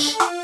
Shh.